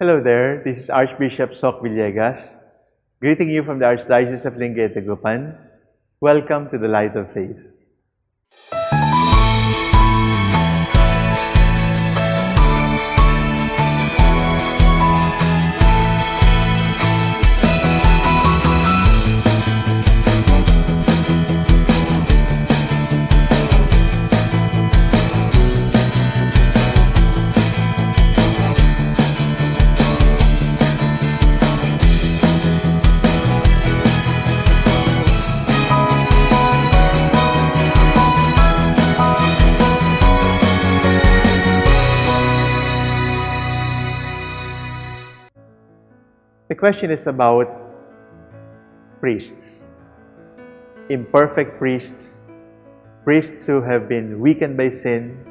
Hello there, this is Archbishop Soc Villegas, greeting you from the Archdiocese of Dagupan. Welcome to the Light of Faith. Question is about priests. Imperfect priests, priests who have been weakened by sin,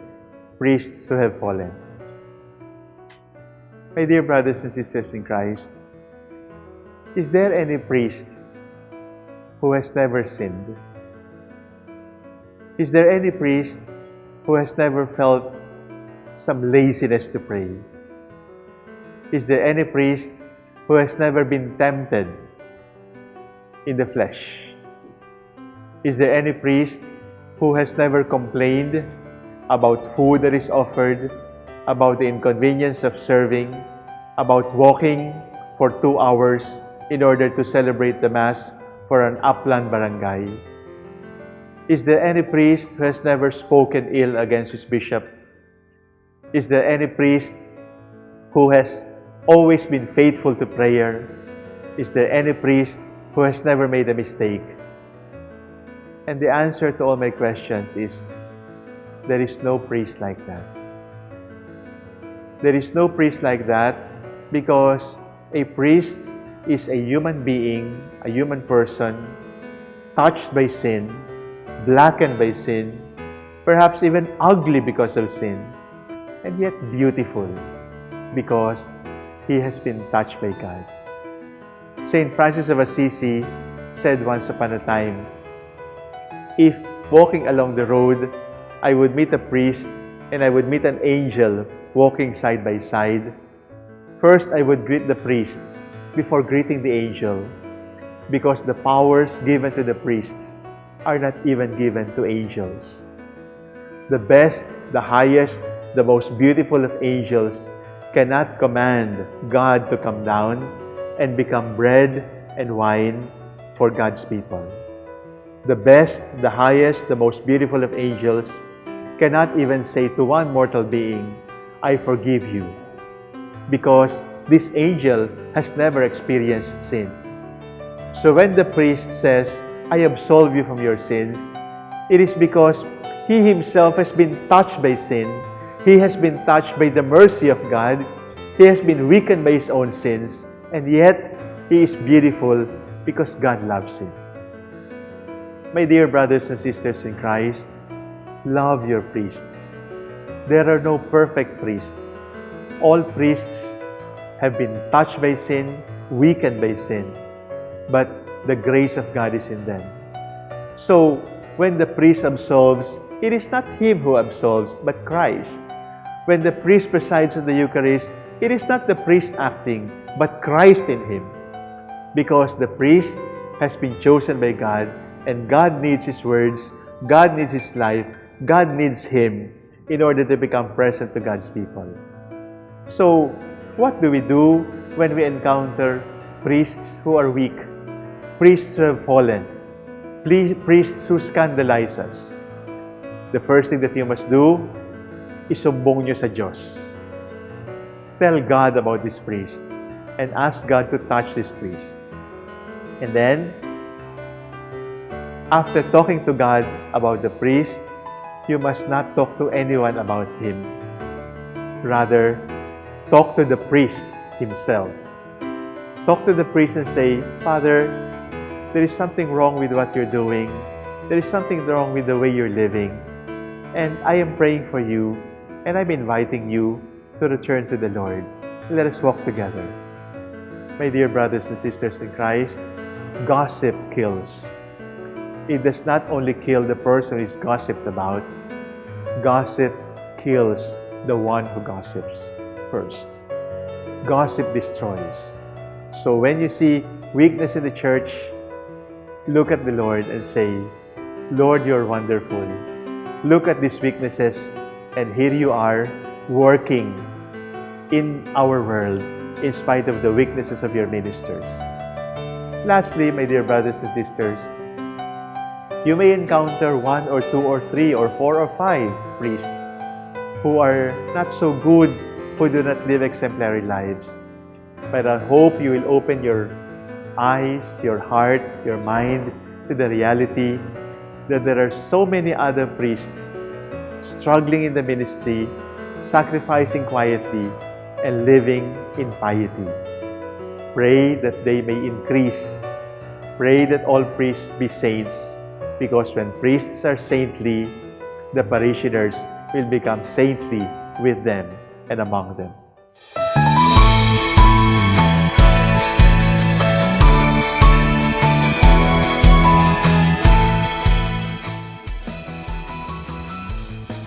priests who have fallen. My dear brothers and sisters in Christ, is there any priest who has never sinned? Is there any priest who has never felt some laziness to pray? Is there any priest who has never been tempted in the flesh? Is there any priest who has never complained about food that is offered, about the inconvenience of serving, about walking for two hours in order to celebrate the Mass for an upland barangay? Is there any priest who has never spoken ill against his bishop? Is there any priest who has always been faithful to prayer? Is there any priest who has never made a mistake? And the answer to all my questions is there is no priest like that. There is no priest like that because a priest is a human being, a human person, touched by sin, blackened by sin, perhaps even ugly because of sin, and yet beautiful because he has been touched by God. St. Francis of Assisi said once upon a time, If walking along the road, I would meet a priest and I would meet an angel walking side by side, first I would greet the priest before greeting the angel because the powers given to the priests are not even given to angels. The best, the highest, the most beautiful of angels cannot command God to come down and become bread and wine for God's people. The best, the highest, the most beautiful of angels cannot even say to one mortal being, I forgive you, because this angel has never experienced sin. So when the priest says, I absolve you from your sins, it is because he himself has been touched by sin he has been touched by the mercy of God. He has been weakened by his own sins. And yet, he is beautiful because God loves him. My dear brothers and sisters in Christ, love your priests. There are no perfect priests. All priests have been touched by sin, weakened by sin. But the grace of God is in them. So, when the priest absolves, it is not him who absolves, but Christ. When the priest presides in the Eucharist, it is not the priest acting, but Christ in him. Because the priest has been chosen by God, and God needs his words, God needs his life, God needs him in order to become present to God's people. So, what do we do when we encounter priests who are weak, priests who have fallen, priests who scandalize us? The first thing that you must do isumbong nyo sa Diyos. Tell God about this priest and ask God to touch this priest. And then, after talking to God about the priest, you must not talk to anyone about him. Rather, talk to the priest himself. Talk to the priest and say, Father, there is something wrong with what you're doing. There is something wrong with the way you're living. And I am praying for you and I'm inviting you to return to the Lord. Let us walk together. My dear brothers and sisters in Christ, gossip kills. It does not only kill the person is gossiped about, gossip kills the one who gossips first. gossip destroys. So when you see weakness in the church, look at the Lord and say, Lord, you're wonderful. Look at these weaknesses, and here you are working in our world in spite of the weaknesses of your ministers. Lastly, my dear brothers and sisters, you may encounter one or two or three or four or five priests who are not so good, who do not live exemplary lives. But I hope you will open your eyes, your heart, your mind to the reality that there are so many other priests struggling in the ministry, sacrificing quietly, and living in piety. Pray that they may increase. Pray that all priests be saints, because when priests are saintly, the parishioners will become saintly with them and among them.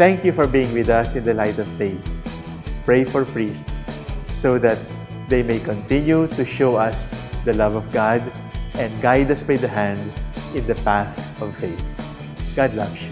Thank you for being with us in the light of faith. Pray for priests so that they may continue to show us the love of God and guide us by the hand in the path of faith. God loves you.